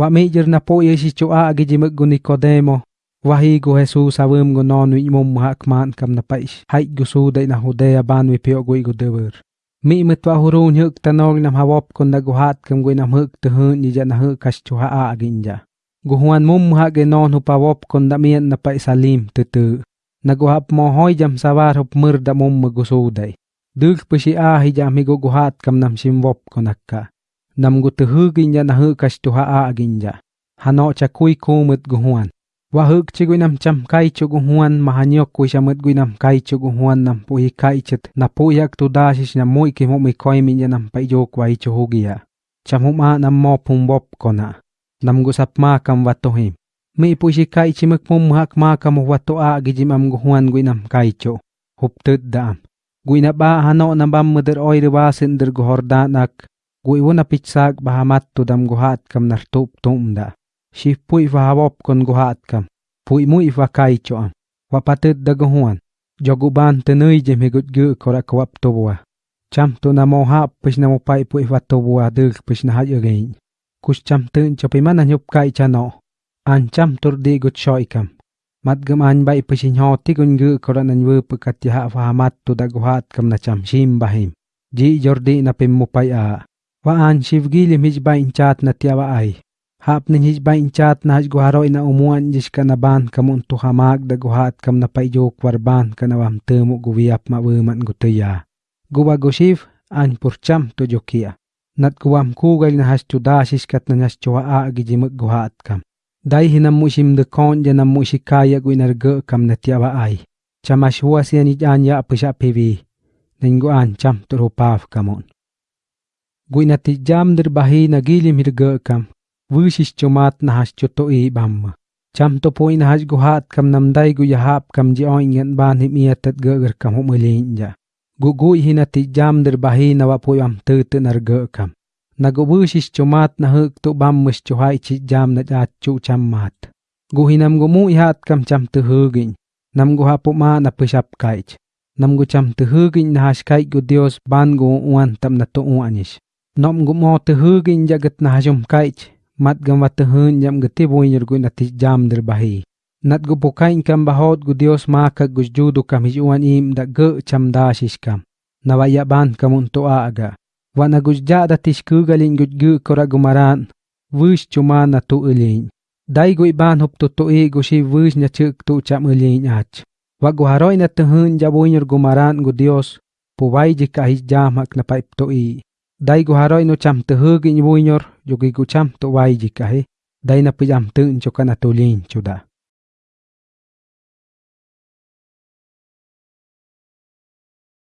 wa mejer na po yesi choa agi jimak guni kodemo. Wahi go Jesus awam go non wi mom hak man kam na paish. Hai go su dai na hudeya ban wi pio go igu dewer. Mi mit wa huru nyuk tanog nam hawop kon na go hat kam go na mhuk te hun ni jan hu kas choa a agi nja. Go huan ha ge non hu kon da mien na pai salim te te. Na go mo hoy jam sawar hop mer da mom go su dai. Dulk pishi a hi jam mi go go hat kam nam simwop konakka. Kon akka. Nam gu te huk inja na huk kas chu ha a agi inja. Hano cha kui kumut gu huan. wa huk chi gui nam cham kai chu gu huan ma hanyok kui shamut gui nam kai chu gu huan nam pu hi kai chit na pu yak tu da shi na mui ki mo mi koi mi nam pai jo kwai chu hu gia cham hu ma nam mo pum bop kona nam gu sap ma kam wa to him mi pu shi kai chi mak mum hak ma kam wa to a gi jim am gu huan gui nam kai chu hup tut da am gui ba hano na bam muder oi Guiwuna pichsak bahamatudam guhatkam nartuptumda. Xihpuy bahabop con guhatkam. Puimuy vakaichoam. Wapatid dagohuan. Yoguban tenuy jemigutgu korakwap tobua. Cham tu namohap pish namopai puy vatobua dil pish nahayagain. Kush cham tun chopimana nyupkai chano. An cham turdi gut shoikam. Matgam an bai pishin ho tigungu koranan wupu katiha fahamat tu daguhatkam na cham shim bahim. Ji jordi na pimmupai a. Waan shivgilim hij bai inchat na tiawa ay. Hap nin hij bai na hajguharo ina umuan jishka na ban kamun tuhamag da guhat kam na paijo kwarban kanawam temu guwiap ma wuman gutuya. Guwa gushiv an purcham to jokia. Nat guwam kugal na hasto da shishkat na nyas a gijimuk guhat kam. Dai hinam musim de kon janam musikaya guinarga kam na tiawa ay. Chamashuwa siya ni apisha pivi. Ninguan cham turupaf kamun. Guinati jam dir bahi na gilim kam. Wishis chomat nahas choto i bam. Cham to po in has guhat kam namdai gu yahap kam ji oin ngan ban him ia tat gger kam hu mulin gu gu hinati jam der bahi na po am tu tu nar ge kam. Na gu wishis chomat na huk to bam mus chohai chi jam na jat chu cham mat. Gu hinam gu mu ihat kam cham tu hugin nam gu hapo ma na pishap kaich nam gu cham tu hugin na has kai gu dios ban gu uan tam na to uanish nom gu mo tu hugin jagat na hasum kaich mat gam wat hun jam gati buinyer gu nati jam der bahi. Nat gu pukain kam bahot gu dios maka gu judu kam hijuan im da ge cham da shish kam. Na waya ban kamun to aga. Wana gu jada tish ku galin gu gu kora gumaran wish chuma na tu ulin dai gu ban hop to to e gu shi wish nya chuk tu cham ulin ach. Wa gu haroi na tu hun ja buinyer gumaran gu dios. Pu wai ji ka hij jam hak na paip to i dai gu haroi no cham tu hu gi buinyer yogi gu cham to wai ji kahe dai na pijam tu cho kana to lin chuda.